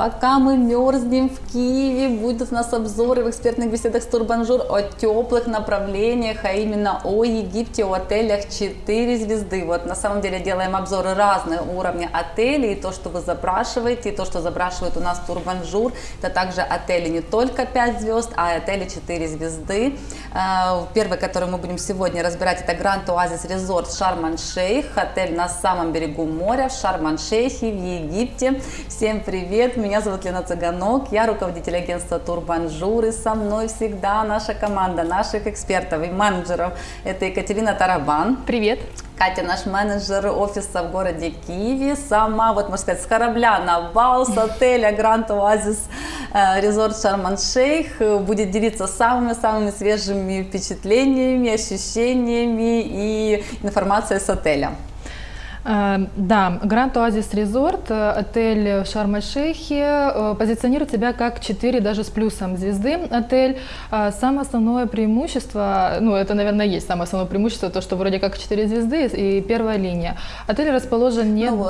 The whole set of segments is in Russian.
Пока мы мерзнем в Киеве, будут у нас обзоры в экспертных беседах с Турбонжур о теплых направлениях, а именно о Египте, о отелях 4 звезды. Вот на самом деле делаем обзоры разных уровня отелей, и то, что вы запрашиваете, и то, что запрашивает у нас Турбонжур, это также отели не только 5 звезд, а отели 4 звезды. Э, первый, который мы будем сегодня разбирать, это Grand Oasis Resort Шарм-эль-Шейх, отель на самом берегу моря в Шарм-эль-Шейхе в Египте. Всем привет! Меня зовут Лена Цыганок, я руководитель агентства Турбонжур, и со мной всегда наша команда наших экспертов и менеджеров. Это Екатерина Тарабан. Привет. Катя, наш менеджер офиса в городе Киеве, сама, вот можно сказать, с корабля на бал, с отеля Grand Oasis Resort Шарм-Шейх, будет делиться самыми-самыми свежими впечатлениями, ощущениями и информацией с отеля. Э, да, Oasis Resort, э, отель в Шарм-эль-Шейхе, э, позиционирует себя как 4 даже с плюсом звезды отель. Самое основное преимущество, ну это, наверное, есть самое основное преимущество, то, что вроде как 4 звезды и первая линия. Отель расположен не... Ну,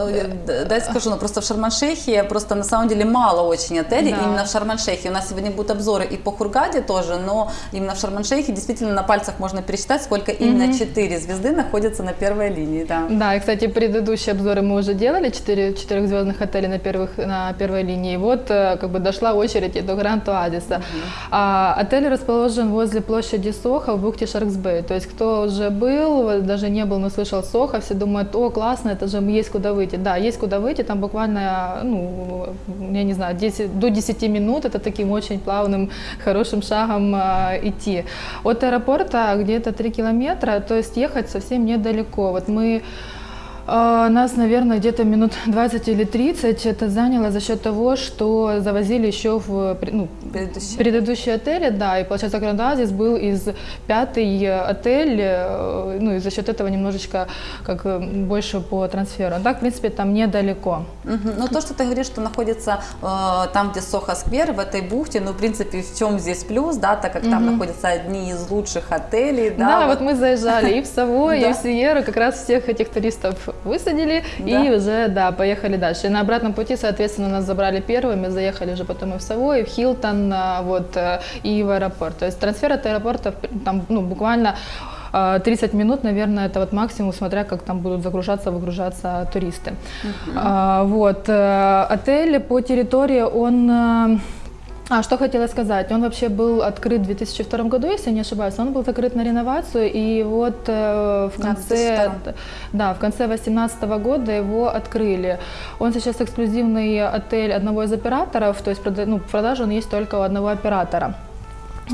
дай скажу, ну просто в Шарм-эль-Шейхе просто на самом деле мало очень отелей, да. именно в Шарм-эль-Шейхе. У нас сегодня будут обзоры и по Хургаде тоже, но именно в Шарм-эль-Шейхе действительно на пальцах можно пересчитать, сколько именно mm 4 звезды находятся на первой линии. Да, да и, кстати, предыдущие обзоры мы уже делали, 4 четырехзвездных отелей на, первых, на первой линии. Вот э, как бы дошла очередь и до Гранд Оазиса. -huh. а, отель расположен возле площади Соха в бухте Шарксбей. То есть кто уже был, даже не был, но слышал Соха, все думают, о, классно, это же есть куда выйти. Да, есть куда выйти, там буквально, ну, я не знаю, 10, до 10 минут, это таким очень плавным, хорошим шагом а, идти. От аэропорта где-то 3 километра, то есть ехать совсем недалеко. Вот мы нас, наверное, где-то минут 20 или 30 это заняло за счет того, что завозили еще в ну, предыдущие. предыдущие отели, да, и получается Гранд был из пятый отель, э, ну и за счет этого немножечко как э, больше по трансферу. А так, в принципе, там недалеко. Угу. Ну то, что ты говоришь, что находится э, там, где Сохо Сквер, в этой бухте, ну, в принципе, в чем здесь плюс, да, так как угу. там находятся одни из лучших отелей. Да, да вот. вот мы заезжали и в Савой, и в Сиеру, как раз всех этих туристов высадили да. и уже, да, поехали дальше. И на обратном пути, соответственно, нас забрали первыми, заехали уже потом и в Савой, и в Хилтон, а, вот, э, и в аэропорт. То есть трансфер от аэропорта там, ну, буквально 30 а, минут, наверное, это вот максимум, смотря как там будут загружаться, выгружаться туристы. Uh -huh. а, вот. Э, отель по территории, он э, а, что хотела сказать, он вообще был открыт в 2002 году, если не ошибаюсь, он был закрыт на реновацию, и вот э, в конце, да, в конце 2018 года его открыли. Он сейчас эксклюзивный отель одного из операторов, то есть ну, в продаже он есть только у одного оператора.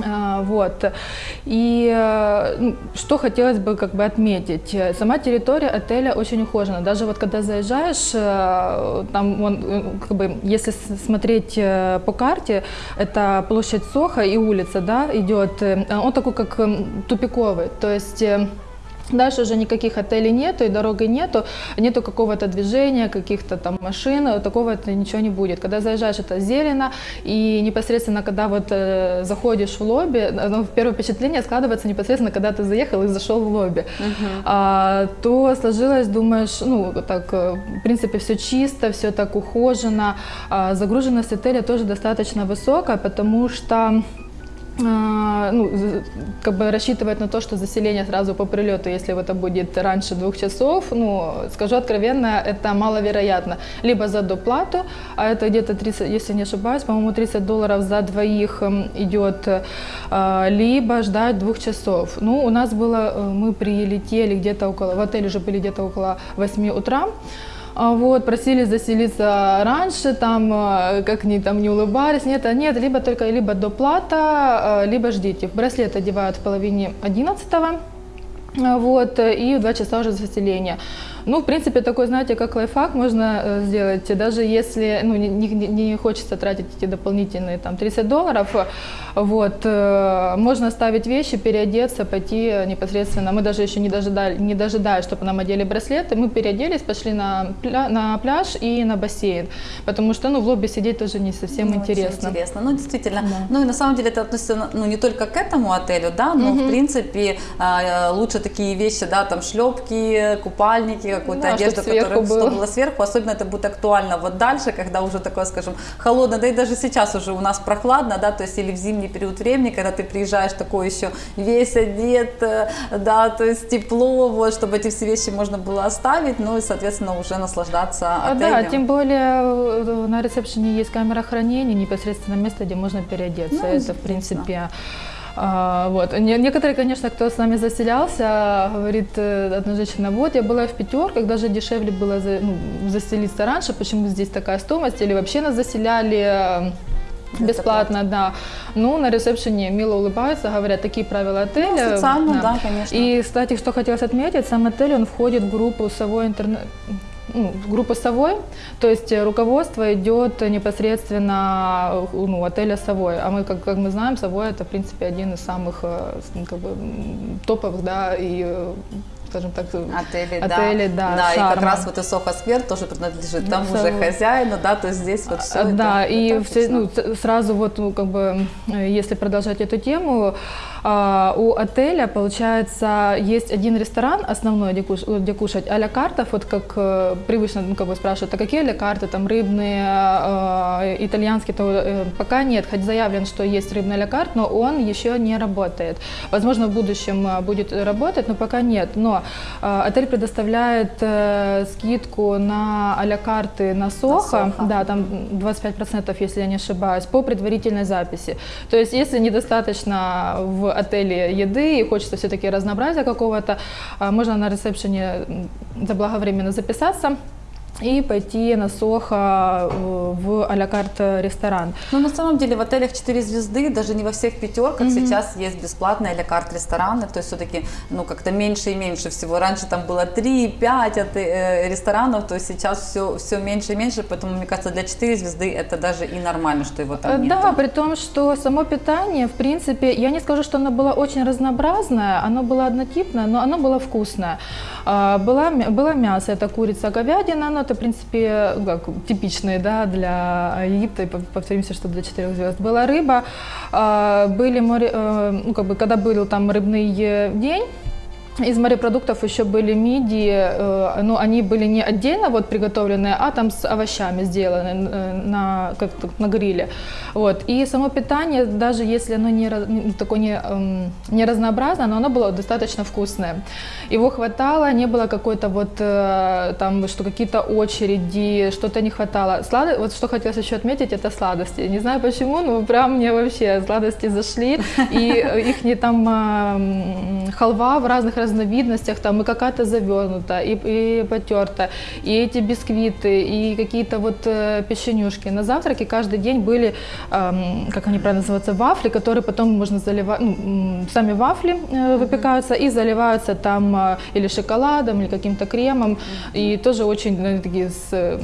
А, вот. И э, ну, что хотелось бы как бы отметить. Сама территория отеля очень ухожена. Даже вот когда заезжаешь, э, там он, э, как бы, если смотреть по карте, это площадь Соха и улица, да, идет, он такой как тупиковый. То есть Дальше уже никаких отелей нету и дороги нету, нету какого-то движения, каких-то там машин, такого это ничего не будет. Когда заезжаешь, это зелено, и непосредственно, когда вот э, заходишь в лобби, ну, первое впечатление складывается непосредственно, когда ты заехал и зашел в лобби, uh-huh. а, то сложилось, думаешь, ну, так, э, в принципе, все чисто, все так ухожено, а, загруженность отеля тоже достаточно высокая, потому что ну, как бы рассчитывать на то, что заселение сразу по прилету, если это будет раньше двух часов, ну, скажу откровенно, это маловероятно. Либо за доплату, а это где-то 30, если не ошибаюсь, по-моему, 30 долларов за двоих идет, а, либо ждать двух часов. Ну, у нас было, э, мы прилетели где-то около, в отель уже были где-то около 8 утра, а вот, просили заселиться раньше, там, э, как ни там не улыбались, нет, а нет, либо только либо доплата, э, либо ждите. Браслет одевают в половине одиннадцатого, вот, и в два часа уже заселение. Ну, в принципе, такой, знаете, как лайфхак можно э, сделать, даже если ну, не, не, не хочется тратить эти дополнительные там 30 долларов, вот, э, можно оставить вещи, переодеться, пойти непосредственно. Мы даже еще не, дожидали, не дожидаясь, чтобы нам одели браслеты, мы переоделись, пошли на, пля, на пляж и на бассейн, потому что, ну, в лобби сидеть тоже не совсем не интересно. интересно. Ну, действительно. Да. Ну, и на самом деле это относится, ну, не только к этому отелю, да, но, угу. в принципе, а, лучше такие вещи, да, там, шлепки, купальники, какую-то Да, одежду, которая было. что было сверху. Особенно это будет актуально вот дальше, когда уже такое, скажем, холодно. Да и даже сейчас уже у нас прохладно, да, то есть или в зимний период времени, когда ты приезжаешь такой еще весь одет, э, да, то есть тепло, вот, чтобы эти все вещи можно было оставить, ну и, соответственно, уже наслаждаться А, отелем. Да, тем более э, на ресепшене есть камера хранения, непосредственно место, где можно переодеться. Ну, Это, в принципе, а, вот. Не- Некоторые, конечно, кто с нами заселялся, говорит э, одна женщина, вот я была в пятерках, даже дешевле было за- ну, заселиться раньше, почему здесь такая стоимость, или вообще нас заселяли э, бесплатно, да. Ну, на ресепшене мило улыбаются, говорят, такие правила отеля. Ну, официально, да, конечно. И, кстати, что хотелось отметить, сам отель, он входит в группу Совой интернет ну, в группу Совой, то есть э, руководство идет непосредственно э, ну, отеля Совой, а мы, как, как мы знаем, Совой это, в принципе, один из самых э, ну, как бы, топовых, да, и, скажем так, Отели, Отели, да. да, да и как раз вот и Сохо Сквер тоже принадлежит тому же Совой. хозяину, да, то есть здесь вот все А, Да, и все, отлично. ну, сразу вот, ну, как бы, если продолжать эту тему, у отеля, получается, есть один ресторан основной, где, куш- где кушать а-ля картов, вот как э, привычно, ну, как бы спрашивают, а какие а-ля карты, там, рыбные, э, итальянские, то э, пока нет, хоть заявлен, что есть рыбный а-ля карт, но он еще не работает. Возможно, в будущем будет работать, но пока нет. Но отель предоставляет скидку на а-ля карты на Сохо, Сохо. да, там 25%, если я не ошибаюсь, по предварительной записи. То есть, если недостаточно в отеле еды и хочется все-таки разнообразия какого-то, а, можно на ресепшене заблаговременно записаться и пойти на Сохо э, в а-ля карт ресторан. Ну, на самом деле, в отелях 4 звезды, даже не во всех пятерках сейчас есть бесплатные или карт рестораны, то есть все-таки, ну, как-то меньше и меньше всего. Раньше там было 3-5 э, ресторанов, то есть сейчас все, все меньше и меньше, поэтому, мне кажется, для 4 звезды это даже и нормально, что его там Э, нет. Да, при том, что само питание, в принципе, я не скажу, что оно было очень разнообразное, оно было однотипное, но оно было вкусное. А, Была, мя- было мясо, это курица, говядина, но это, в принципе, ну, как, типичные да, для Египта, повторимся, что для четырех звезд. Была рыба, а, были море, э, ну, как бы, когда был там рыбный э, день, из морепродуктов еще были мидии, э, но они были не отдельно вот приготовленные, а там с овощами сделаны э, на, как на гриле. Вот. И само питание, даже если оно не, такое не, эм, не разнообразное, но оно было достаточно вкусное. Его хватало, не было какой-то вот э, там, что какие-то очереди, что-то не хватало. Слад... Вот что хотелось еще отметить, это сладости. Не знаю почему, но прям мне вообще сладости зашли. И их не там а, халва в разных разновидностях, там и какая-то завернута, и, и потерта, и эти бисквиты, и какие-то вот э, печенюшки. На завтраке каждый день были, ам, как они правильно называются, вафли, которые потом можно заливать, ну, сами вафли э, выпекаются и заливаются там а, или шоколадом, или каким-то кремом, и тоже очень ну, такие с э,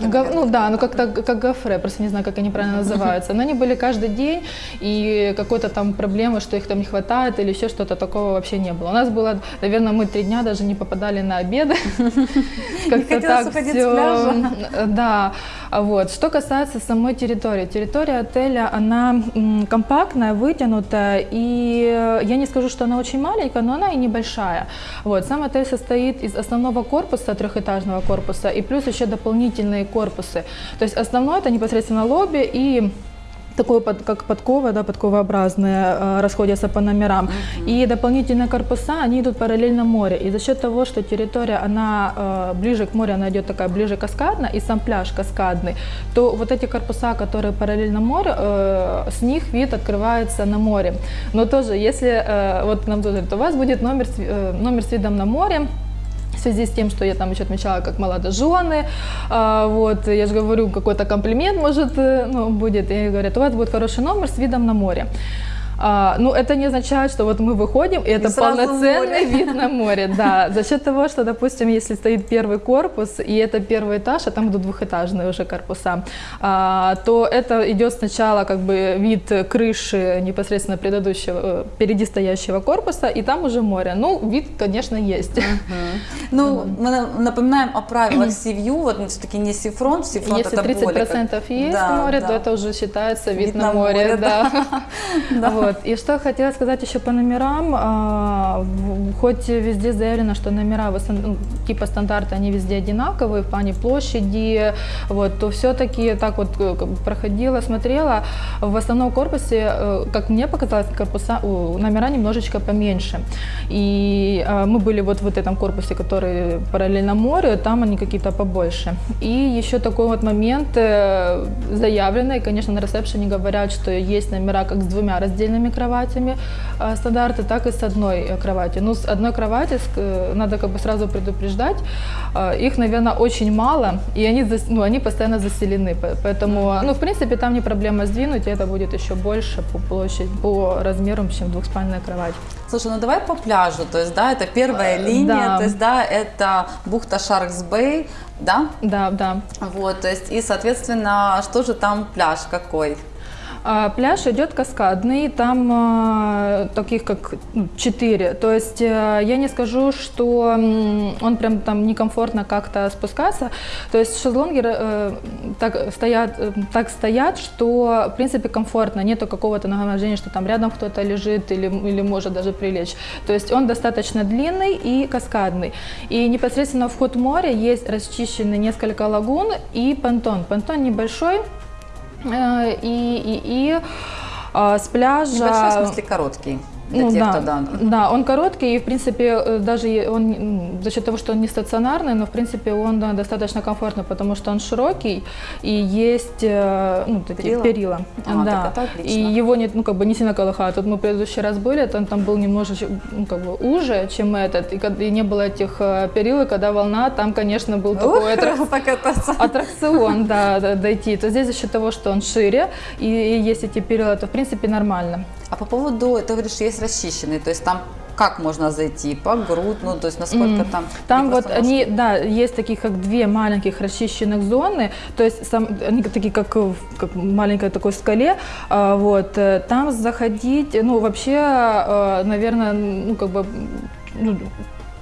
наверное, ну да, ну как как-то как гофре, просто не знаю, как они правильно называются. Но они были каждый день, и какой-то там проблемы, что их там не хватает или еще что-то такого вообще не было. У нас было, наверное, мы три дня даже не попадали на обеды. Как-то так пляжа. Да, вот. Что касается самой территории. Территория отеля, она компактная, вытянутая, и я не скажу, что она очень маленькая, но она и небольшая. Вот. Сам отель состоит из основного корпуса, трехэтажного корпуса, и плюс еще дополнительные корпусы. То есть основной это непосредственно лобби и такое под- как подкова, да, подковообразные, э, расходятся по номерам. И дополнительные корпуса, они идут параллельно морю. И за счет того, что территория, она э, ближе к морю, она идет такая ближе каскадно, и сам пляж каскадный, то вот эти корпуса, которые параллельно морю, э, с них вид открывается на море. Но тоже, если, вот нам тоже говорят, у вас будет номер, номер с видом на море, в связи с тем, что я там еще отмечала как молодожены, а, вот, я же говорю, какой-то комплимент, может, э, ну, будет, и говорят, у вас будет хороший номер с видом на море. А, ну, это не означает, что вот мы выходим, и это сразу полноценный море. вид на море, да. За счет того, что, допустим, если стоит первый корпус, и это первый этаж, а там идут двухэтажные уже корпуса, а, то это идет сначала как бы вид крыши непосредственно предыдущего, э, впереди стоящего корпуса, и там уже море. Ну, вид, конечно, есть. Ну, мы на- напоминаем о правилах sea view, вот все-таки не sea front, sea front Если это более как- 30% есть Да, море, да. то это уже считается вид, на, море, да. да. Вот. Вот. И что хотела сказать еще по номерам, а, хоть везде заявлено, что номера ну, типа стандарта, они везде одинаковые в плане площади, вот, то все-таки так вот э, проходила, смотрела, в основном корпусе, э, как мне показалось, корпуса, номера немножечко поменьше. И а, мы были вот в этом корпусе, который параллельно морю, там они какие-то побольше. И еще такой вот момент э, заявленный, конечно, на ресепшене говорят, что есть номера как с двумя раздельными кроватями э, стандарты, так и с одной э, кроватью. Ну, с одной кровати э, надо как бы сразу предупреждать, э, их, наверное, очень мало, и они, зас- ну, они постоянно заселены, по- поэтому, ну, в принципе, там не проблема сдвинуть, и это будет еще больше по площади, по размерам, чем двухспальная кровать. Слушай, ну давай по пляжу, то есть, да, это первая линия, да. то есть, да, это бухта Шаркс Бэй, да, Да, да. вот, то есть, и, соответственно, что же там пляж какой? А, Пляж идет каскадный, там а, таких как ну, четыре. То есть э, я не скажу, что он прям там некомфортно как-то спускаться. То есть шезлонги э, так стоят, э, так стоят, что в принципе комфортно. Нету какого-то нагромождения, что там рядом кто-то лежит или, или может даже прилечь. То есть он достаточно длинный и каскадный. И непосредственно вход в море есть расчищены несколько лагун и понтон. Понтон небольшой, И, и, и а, с пляжа... Небольшой, в смысле, короткий. Для Ну тех, да, кто, да. да, он короткий, и в принципе э, даже он за счет того, что он не стационарный, но в принципе он да, достаточно комфортный, потому что он широкий и есть э, ну, такие Перила? перила. А, да. так это отлично. и его не, ну, как бы не сильно колыхает. Тут мы в предыдущий раз были, там, там был немножечко ну, как бы уже, чем этот, и, и не было этих э, перил, и когда волна, там, конечно, был такой аттрак- аттракцион, да, да, дойти, то здесь за счет того, что он шире и, и есть эти перила, то в принципе нормально. А по поводу, ты говоришь, есть расчищенный, то есть там как можно зайти? По грудь, ну, то есть насколько там? Там вот просто они, да, есть таких как две маленьких расчищенных зоны, то есть сам, они такие как, как маленькой такой скале, а, вот, э, там заходить, ну, вообще, э, наверное, ну, как бы, ну,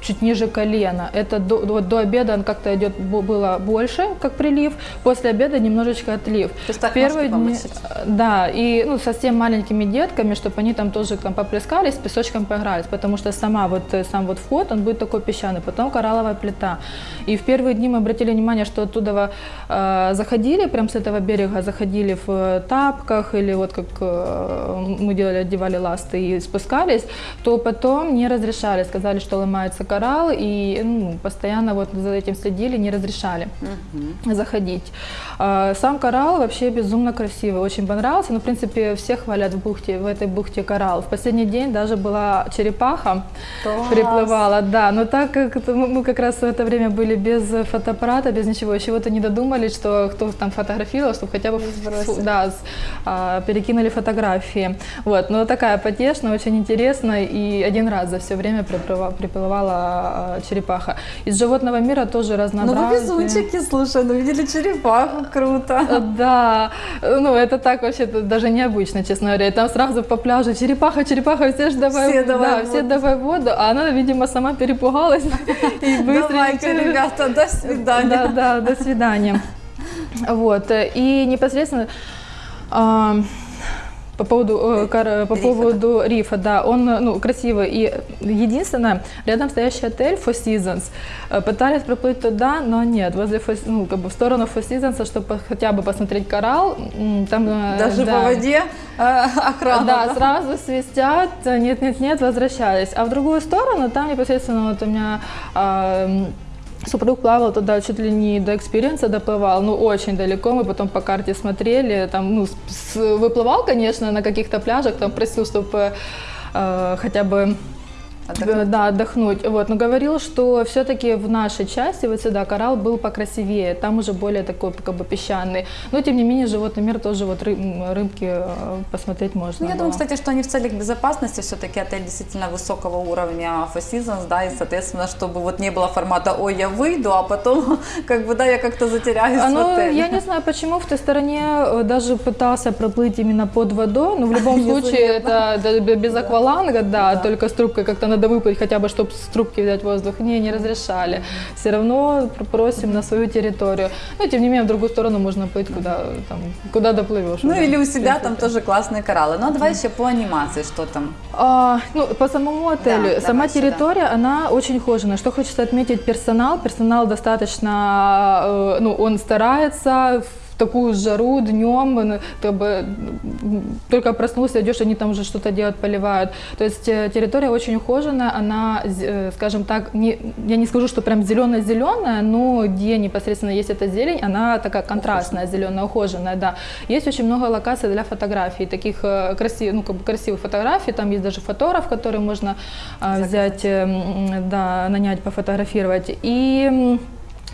чуть ниже колена. Это до, вот до обеда он как-то идет, было больше, как прилив, после обеда немножечко отлив. То есть так Первые дни, э, да, и ну, совсем маленькими детками, чтобы они там тоже там поплескались, с песочком поигрались, потому что сама вот, э, сам вот вход, он будет такой песчаный, потом коралловая плита. И в первые дни мы обратили внимание, что оттуда э, заходили, прям с этого берега заходили в э, тапках или вот как э, мы делали, одевали ласты и спускались, то потом не разрешали, сказали, что ломается коралл, и ну, постоянно вот за этим следили, не разрешали заходить. А, Сам коралл вообще безумно красивый, очень понравился. Ну, в принципе, все хвалят в бухте, в этой бухте коралл. В последний день даже была черепаха, Класс. приплывала, да. Но так как мы как раз в это время были без фотоаппарата, без ничего, вот не додумались, что кто там фотографировал, чтобы хотя бы фу- да, а, перекинули фотографии. Вот, но такая потешная, очень интересная, и один раз за все время приплыва- приплывала а, черепаха. Из животного мира тоже Ну разнообразные. вы везунчики, слушай, ну видели черепаху, круто. Э, Да, ну это так вообще даже необычно, честно говоря. И там сразу по пляжу черепаха, черепаха, все ж давай, Все давай да, в все воду. давай воду, а она, видимо, сама перепугалась и быстренько. Давайте, ребята, до свидания. Да, да, до свидания. Вот, э, и непосредственно а, по поводу, э, кар- по Рифа, поводу рифа, да, он э, ну, красивый. И единственное, рядом стоящий отель Four Seasons, э, пытались проплыть туда, но нет, возле ну, как бы в сторону Four Seasons, чтобы хотя бы посмотреть коралл, там... э, Даже да. по воде э, охрана. Да, сразу свистят, нет, нет, нет, возвращались. А в другую сторону, там непосредственно вот у меня м, супруг плавал туда чуть ли не до Xperience доплывал, ну очень далеко, мы потом по карте смотрели, там, ну, с- выплывал, конечно, на каких-то пляжах, там просил, чтобы хотя бы Отдохнуть. да, отдохнуть. Вот. Но говорил, что все-таки в нашей части, вот сюда, коралл был покрасивее, там уже более такой как бы песчаный. Но тем не менее, животный мир тоже вот ры- м, рыбки э, посмотреть можно. Ну, я было. думаю, кстати, что они в целях безопасности все-таки отель действительно высокого уровня Four Seasons, да, и, соответственно, чтобы вот не было формата «Ой, я выйду», а потом, как бы, да, я как-то затеряюсь А, ну, я не знаю, почему в той стороне э, даже пытался проплыть именно под водой, но в любом случае это без акваланга, да, только с трубкой как-то надо надо выпить хотя бы, чтобы с трубки взять воздух. Не, не разрешали. Все равно просим на свою территорию. Ну, тем не менее, в другую сторону можно плыть, куда, там, куда доплывешь. Ну уже. или у себя там тоже классные кораллы. Ну а давай еще по анимации, что там. А, ну, по самому отелю. Да, Сама давай сюда. территория, она очень ухоженная. Что хочется отметить, персонал. Персонал достаточно, э, ну, он старается такую жару днем, как бы, м, только проснулся, идешь, они там уже что-то делают, поливают. То есть э, территория очень ухоженная, она, э, скажем так, не, я не скажу, что прям зеленая-зеленая, но где непосредственно есть эта зелень, она такая контрастная, зеленая, ухоженная, да. Есть очень много локаций для фотографий, таких э, красивых, ну, как бы красивых фотографий, там есть даже фотограф, который можно а, взять, э, да, нанять, пофотографировать. И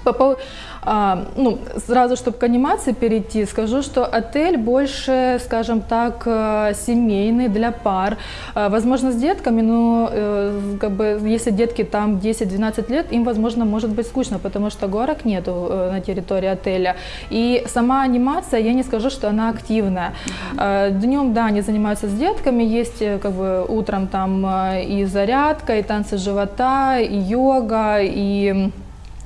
по пов- а, ну, сразу, чтобы к анимации перейти, скажу, что отель больше, скажем так, э, семейный для пар. А, Возможно, с детками, но э, как бы, если детки там 10-12 лет, им, возможно, может быть скучно, потому что горок нету э, на территории отеля. И сама анимация, я не скажу, что она активная. Днем, да, они занимаются с детками, есть как бы утром там и зарядка, и танцы живота, и йога, и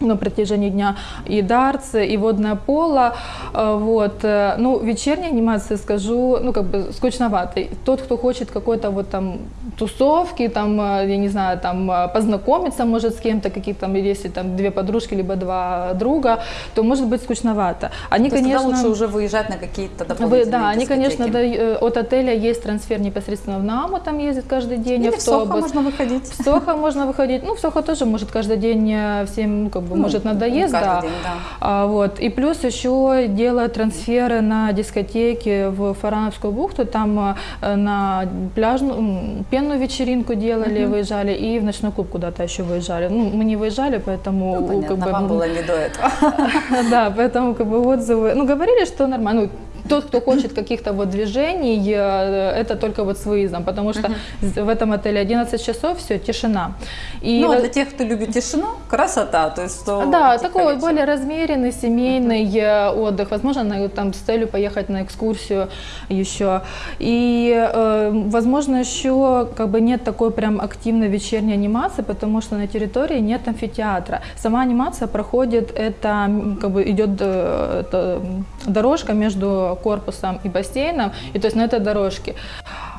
на протяжении дня и дартс, и водное поло. Э, Вот. э, Ну, вечерняя анимация, скажу, ну, как бы скучновато. Тот, кто хочет какой-то вот там тусовки, там, э, я не знаю, там познакомиться может с кем-то, какие-то там, если там две подружки, либо два друга, то может быть скучновато. Они, То конечно... лучше уже выезжать на какие-то Вы- дополнительные да, они, конечно, да, от отеля есть трансфер непосредственно в Наму, там ездит каждый день Или в Сохо автобус. можно выходить. В Сохо можно выходить. Ну, в Сохо тоже может каждый день всем, ну, как бы, Ну, может надоест, да. день, да. А, вот. И плюс еще делают трансферы на дискотеки в Фарановскую бухту, там э, на пляжную, пенную вечеринку делали, выезжали, и в ночной клуб куда-то еще выезжали. Ну, мы не выезжали, поэтому... Ну, понятно, как бы, вам было не до этого. да, поэтому как бы отзывы, ну говорили, что нормально. Ну, тот, кто хочет каких-то вот движений, э, это только вот с выездом, потому что з- в этом отеле 11 часов, все, тишина. И Ну, а для тех, кто любит тишину, красота. То есть, что да, такой вечером. более размеренный, семейный э, отдых. Возможно, на- там с целью поехать на экскурсию еще. И, э, возможно, еще как бы нет такой прям активной вечерней анимации, потому что на территории нет амфитеатра. Сама анимация проходит, это как бы идет э, это, дорожка между корпусом и бассейном, и то есть на этой дорожке.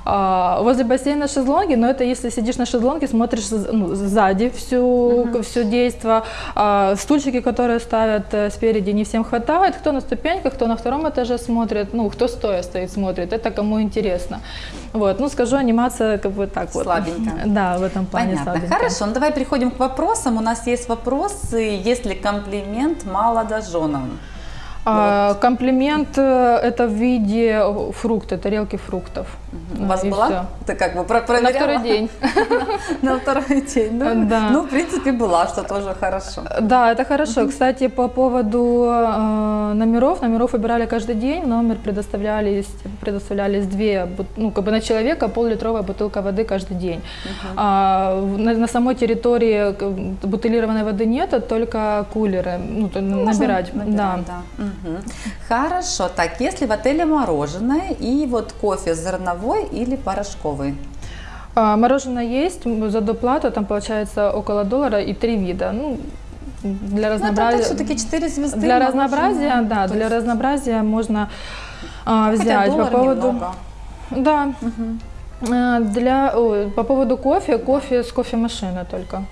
А, возле бассейна шезлонги, но это если сидишь на шезлонге, смотришь ну, сзади всю, все действо. А, стульчики, которые ставят э, спереди, не всем хватает. Кто на ступеньках, кто на втором этаже смотрит, ну, кто стоя стоит, смотрит. Это кому интересно. Вот, ну, скажу, анимация как бы так вот. Слабенько. Да, в этом плане Понятно. слабенько. Хорошо, ну давай переходим к вопросам. У нас есть вопросы. Есть ли комплимент молодоженам? А, комплимент э, это в виде фрукта, тарелки фруктов. У вас И была? всё. Ты как бы про- На проверяла? второй день. На второй день, да? Ну, в принципе, была, что тоже хорошо. Да, это хорошо. Кстати, по поводу э, номеров, номеров выбирали каждый день, номер предоставлялись, предоставлялись две, ну, как бы на человека пол-литровая бутылка воды каждый день. А, на, самой территории бутылированной воды нет, а только кулеры, ну, то набирать. Да. Хорошо. Так, если в отеле мороженое и вот кофе зерновой или порошковый? А, мороженое есть, за доплату там получается около доллара и три вида. Ну, для Ну, разнообразия. все-таки 4 звезды. Для разнообразия, да, То для есть разнообразия можно а, хотя взять по поводу. немного. Да. А, Для ой, по поводу кофе, кофе с кофемашины только.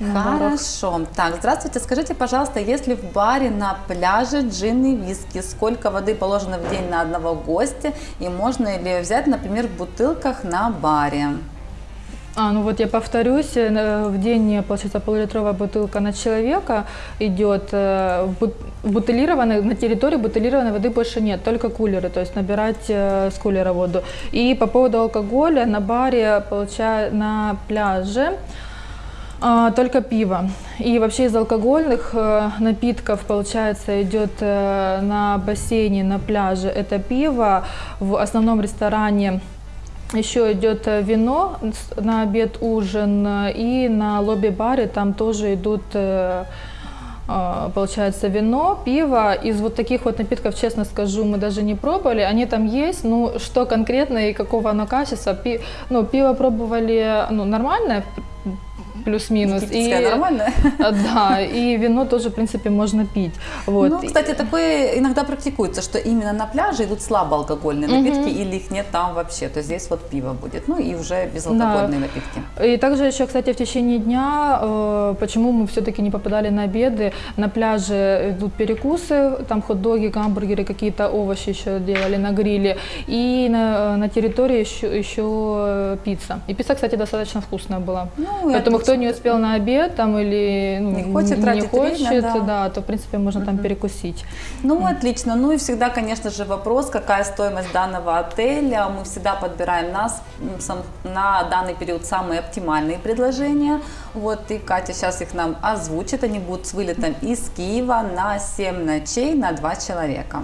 Барах. Хорошо. Так, здравствуйте. Скажите, пожалуйста, если в баре на пляже джин и виски, сколько воды положено в день на одного гостя и можно ли взять, например, в бутылках на баре? А, ну вот я повторюсь, э, в день, получается, полулитровая бутылка на человека идет. э, бутылированной, на территории бутылированной воды больше нет, только кулеры, то есть набирать э, с кулера воду. И по поводу алкоголя, на баре, получаю, на пляже, только пиво. И вообще из алкогольных э, напитков, получается, идет э, на бассейне, на пляже это пиво, в основном ресторане еще идет э, вино на обед, ужин, и на лобби-баре там тоже идут а, получается, вино, пиво. Из вот таких вот напитков, честно скажу, мы даже не пробовали. Они там есть, ну, что конкретно и какого оно качества. Пи, ну, пиво пробовали, ну, нормальное, плюс-минус. И нормально. Да, и вино тоже, в принципе, можно пить. Вот. Ну, кстати, такое иногда практикуется, что именно на пляже идут слабоалкогольные напитки, угу. или их нет там вообще. То есть здесь вот пиво будет, ну и уже безалкогольные да. напитки. И также еще, кстати, в течение дня, э, почему мы все-таки не попадали на обеды, на пляже идут перекусы, там хот-доги, гамбургеры, какие-то овощи еще делали на гриле, и на, на территории еще, еще пицца. И пицца, кстати, достаточно вкусная была. Ну, Поэтому кто не успел на обед там или ну, не хочет, не хочет время, да. да, то в принципе можно там перекусить. Ну mm. отлично. Ну и всегда, конечно же, вопрос, какая стоимость данного отеля. Мы всегда подбираем нас на данный период самые оптимальные предложения. Вот и Катя сейчас их нам озвучит. Они будут с вылетом из Киева на 7 ночей на 2 человека.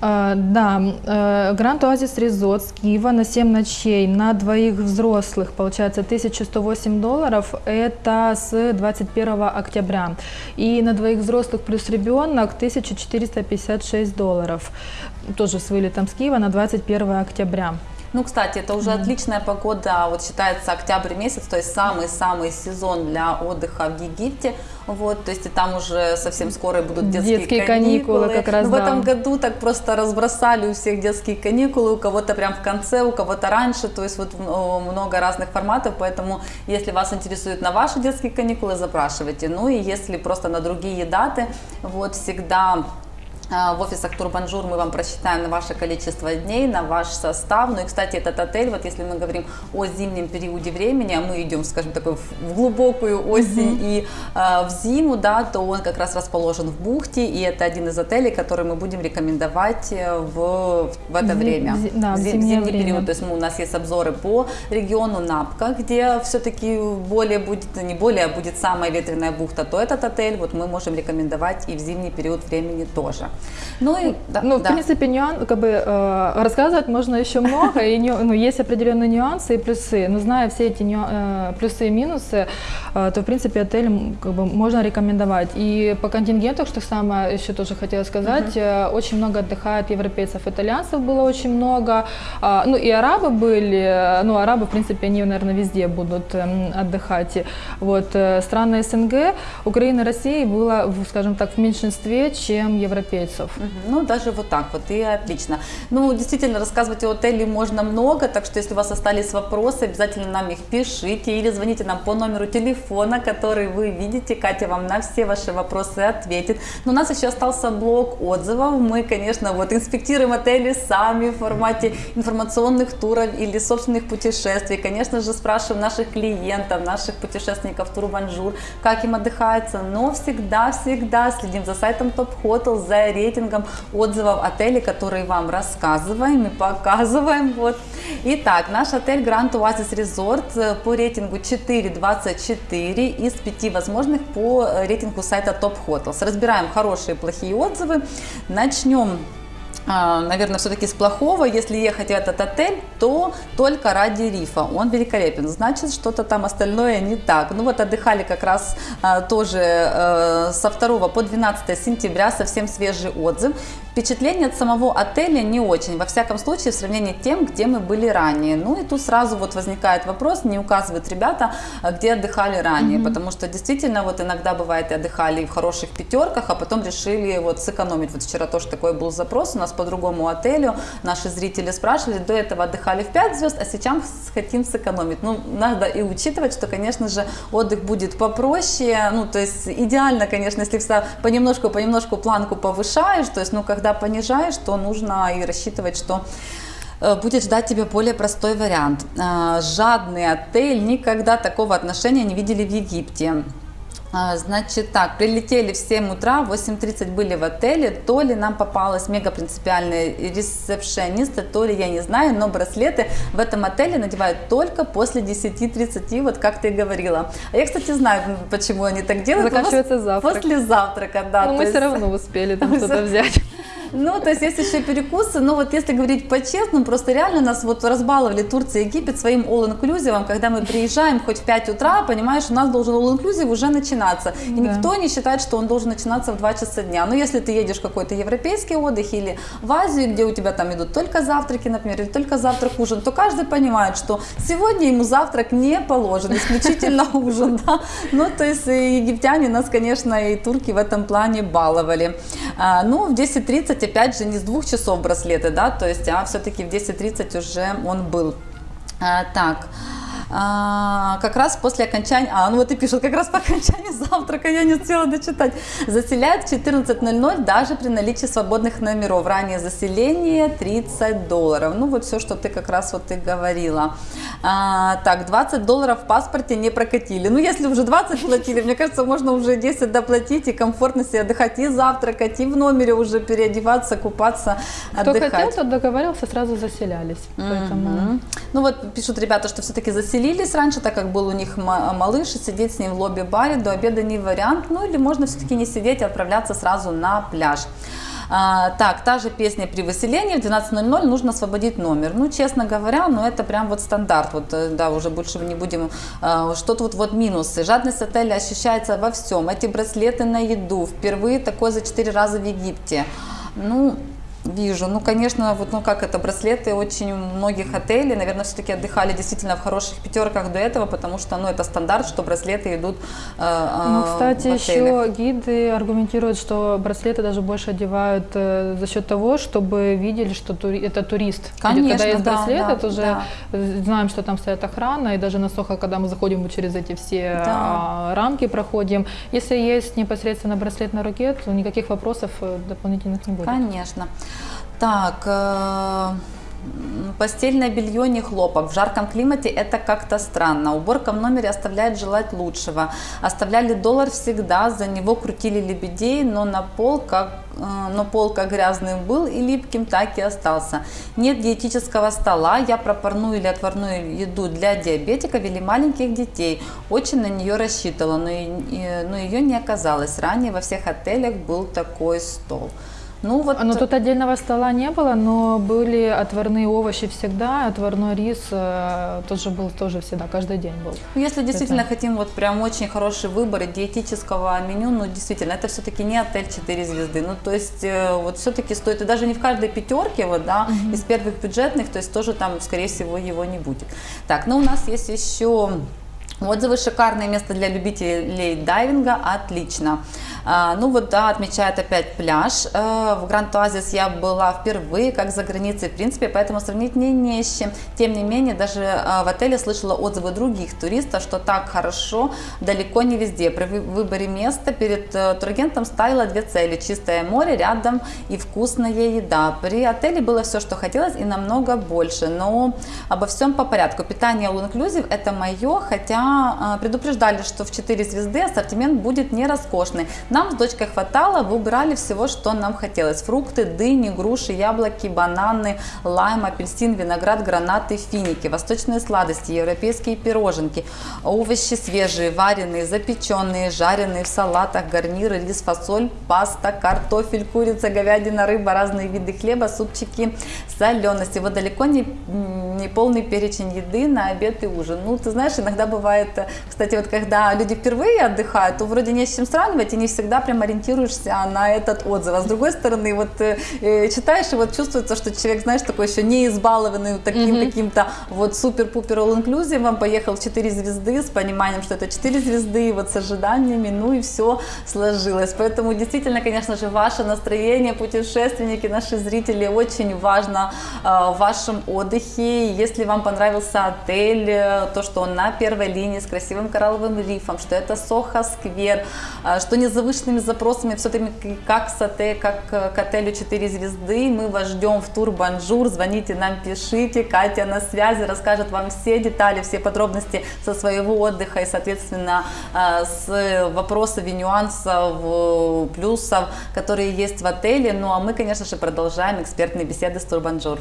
Uh, да, Гранд Оазис Резорт с Киева на 7 ночей на двоих взрослых получается 1108 долларов, это с 21 октября. И на двоих взрослых плюс ребенок 1456 долларов, тоже с вылетом с Киева на 21 октября. Ну, кстати, это уже mm-hmm. отличная погода, вот считается октябрь месяц, то есть самый-самый сезон для отдыха в Египте. Вот, то есть и там уже совсем скоро будут детские, детские каникулы. каникулы как раз, Но да. в этом году так просто разбросали у всех детские каникулы, у кого-то прям в конце, у кого-то раньше, то есть вот много разных форматов, поэтому если вас интересует на ваши детские каникулы, запрашивайте. Ну и если просто на другие даты, вот всегда а, в офисах Турбанжур мы вам просчитаем на ваше количество дней, на ваш состав. Ну и, кстати, этот отель, вот если мы говорим о зимнем периоде времени, а мы идем, скажем так, в глубокую осень mm-hmm. и э, в зиму, да, то он как раз расположен в бухте, и это один из отелей, который мы будем рекомендовать э, в, в это Зим, время, зи, да, в зим, зимний время. период. То есть мы, у нас есть обзоры по региону Набка, где все-таки более будет, не более, а будет самая ветреная бухта, то этот отель вот мы можем рекомендовать и в зимний период времени тоже. Ну, и, да, ну, в да. принципе, нюанс, как бы, э, рассказывать можно еще много, и ну, есть определенные нюансы и плюсы. Но зная все эти ню, э, плюсы и минусы, э, то, в принципе, отель как бы, можно рекомендовать. И по контингенту, что самое еще тоже хотела сказать, uh-huh. очень много отдыхает европейцев, итальянцев было очень много. Э, ну, и арабы были, ну, арабы, в принципе, они, наверное, везде будут э, отдыхать. Вот, э, страны СНГ, Украина, Россия было, скажем так, в меньшинстве, чем европейцы часов. Ну, даже вот так вот, и отлично. Ну, действительно, рассказывать о отеле можно много, так что если у вас остались вопросы, обязательно нам их пишите или звоните нам по номеру телефона, который вы видите. Катя вам на все ваши вопросы ответит. Но у нас еще остался блок отзывов. Мы, конечно, вот инспектируем отели сами в формате информационных туров или собственных путешествий. Конечно же, спрашиваем наших клиентов, наших путешественников Турбанжур, как им отдыхается. Но всегда-всегда следим за сайтом Top Hotel, за рейтингом отзывов отелей, которые вам рассказываем и показываем. Вот. Итак, наш отель Grand Oasis Resort э, по рейтингу 4.24 из 5 возможных по э, рейтингу сайта Top Hotels. Разбираем хорошие и плохие отзывы. Начнем наверное, все-таки с плохого. Если ехать в этот отель, то только ради рифа. Он великолепен. Значит, что-то там остальное не так. Ну вот отдыхали как раз а, тоже а, со 2 по 12 сентября, совсем свежий отзыв. Впечатление от самого отеля не очень, во всяком случае, в сравнении с тем, где мы были ранее. Ну и тут сразу вот возникает вопрос, не указывают ребята, а где отдыхали ранее, mm-hmm. потому что действительно вот иногда бывает и отдыхали в хороших пятерках, а потом решили вот сэкономить. Вот вчера тоже такой был запрос у нас по другому отелю, наши зрители спрашивали, до этого отдыхали в 5 звезд, а сейчас хотим сэкономить. Ну, надо и учитывать, что, конечно же, отдых будет попроще, ну, то есть идеально, конечно, если понемножку-понемножку планку повышаешь, то есть, ну, когда когда понижаешь, то нужно и рассчитывать, что э, будет ждать тебя более простой вариант. Э, жадный отель, никогда такого отношения не видели в Египте. Э, значит так, прилетели в 7 утра, в 8.30 были в отеле, то ли нам попалась мега принципиальная ресепшениста, то ли я не знаю, но браслеты в этом отеле надевают только после 10.30, вот как ты говорила. А я, кстати, знаю, почему они так делают. Заканчивается завтрак. После завтрака, да. Но мы есть... все равно успели там что-то взять. Ну, то есть есть еще перекусы, но вот если говорить по-честному, просто реально нас вот разбаловали Турция и Египет своим all-inclusive, когда мы приезжаем хоть в 5 утра, понимаешь, у нас должен all-inclusive уже начинаться. И Да. никто не считает, что он должен начинаться в 2 часа дня. Но если ты едешь в какой-то европейский отдых или в Азию, где у тебя там идут только завтраки, например, или только завтрак, ужин, то каждый понимает, что сегодня ему завтрак не положен, исключительно ужин. Да? Ну, то есть египтяне нас, конечно, и турки в этом плане баловали. А, ну, в 10.30, опять же, не с двух часов браслеты, да, то есть, а все-таки в 10.30 уже он был. А, так. А, как раз после окончания, а, ну вот и пишут, как раз по окончании завтрака, я не успела дочитать, заселяют в 14.00 даже при наличии свободных номеров. Ранее заселение 30 долларов. Ну вот все, что ты как раз вот ты говорила. А, так, 20 долларов в паспорте не прокатили. Ну если уже 20 платили, мне кажется, можно уже 10 доплатить и комфортно себе отдыхать и завтракать, и в номере уже переодеваться, купаться, Кто отдыхать. хотел, тот договаривался, сразу заселялись. Поэтому... Ну вот пишут ребята, что все-таки заселились раньше, так как был у них ма- малыш, и сидеть с ним в лобби-баре до обеда не вариант. Ну или можно все-таки не сидеть, а отправляться сразу на пляж. А, так, та же песня при выселении в 12.00 нужно освободить номер. Ну, честно говоря, ну это прям вот стандарт. Вот, э, да, уже больше не будем. а, что тут вот минусы? Жадность отеля ощущается во всем. Эти браслеты на еду. Впервые такое за 4 раза в Египте. Ну, Вижу. Ну, конечно, вот, ну как это, браслеты очень многих отелей, наверное, все-таки отдыхали действительно в хороших пятерках до этого, потому что, ну, это стандарт, что браслеты идут э, э, Ну, кстати, еще гиды аргументируют, что браслеты даже больше одевают э, за счет того, чтобы видели, что тури- это турист. Конечно, когда есть да, браслет, да, это уже да. э, знаем, что там стоит охрана, и даже на Сохо, когда мы заходим вот через эти все Да. а, рамки, проходим. Если есть непосредственно браслет на руке, то никаких вопросов э, дополнительных не будет. Конечно. Так, э, постельное белье не хлопок. В жарком климате это как-то странно. Уборка в номере оставляет желать лучшего. Оставляли доллар всегда, за него крутили лебедей, но на пол как э, но пол как грязным был и липким, так и остался. Нет диетического стола, я про парную или отварную еду для диабетиков или маленьких детей. Очень на нее рассчитывала, но, и- но ее не оказалось. Ранее во всех отелях был такой стол. Ну вот, Ну, тут отдельного стола не было, но были отварные овощи всегда, отварной рис э, тоже был тоже всегда, каждый день был. Ну, Если действительно Это- хотим вот прям очень хороший выбор диетического меню, ну действительно, это все-таки не отель 4 звезды. Ну то есть э, вот все-таки стоит, и даже не в каждой пятерке, вот, да, из первых бюджетных, то есть тоже там, скорее всего, его не будет. Так, ну у нас есть еще Отзывы шикарное место для любителей дайвинга, отлично. А, ну вот да, отмечает опять пляж. Э, в Гранд Оазис я была впервые, как за границей, в принципе, поэтому сравнить мне не с чем. Тем не менее, даже э, в отеле слышала отзывы других туристов, что так хорошо далеко не везде. При вы- выборе места перед э, турагентом ставила две цели. Чистое море рядом и вкусная еда. При отеле было все, что хотелось и намного больше. Но обо всем по порядку. Питание all inclusive это мое, хотя э, предупреждали, что в 4 звезды ассортимент будет не роскошный. Нам с дочкой хватало, выбирали всего, что нам хотелось. Фрукты, дыни, груши, яблоки, бананы, лайм, апельсин, виноград, гранаты, финики, восточные сладости, европейские пироженки, овощи свежие, вареные, запеченные, жареные в салатах, гарниры, рис, фасоль, паста, картофель, курица, говядина, рыба, разные виды хлеба, супчики, солености. Вот далеко не, не полный перечень еды на обед и ужин. Ну, ты знаешь, иногда бывает, э, кстати, вот когда люди впервые отдыхают, то вроде не с чем сравнивать, и не всегда прям ориентируешься на этот отзыв. А с другой стороны, вот э, э, читаешь, и вот чувствуется, что человек, знаешь, такой еще не избалованный таким Мгм. каким-то вот супер-пупер all-inclusive, поехал в 4 звезды с пониманием, что это 4 звезды, вот с ожиданиями, ну и все сложилось. Поэтому действительно, конечно же, ваше настроение, путешественники, наши зрители, очень важно э, в вашем отдыхе. Если вам понравился отель, э, то, что он на первой линии с красивым коралловым рифом, что это Soho Square, э, что не завышенными запросами, все-таки как с отель, как к отелю 4 звезды. Мы вас ждем в тур Банжур. Звоните нам, пишите. Катя на связи, расскажет вам все детали, все подробности со своего отдыха и, соответственно, э, с вопросов и нюансов, э, плюсов, которые есть в отеле. Ну а мы, конечно же, продолжаем экспертные беседы с Турбанжур.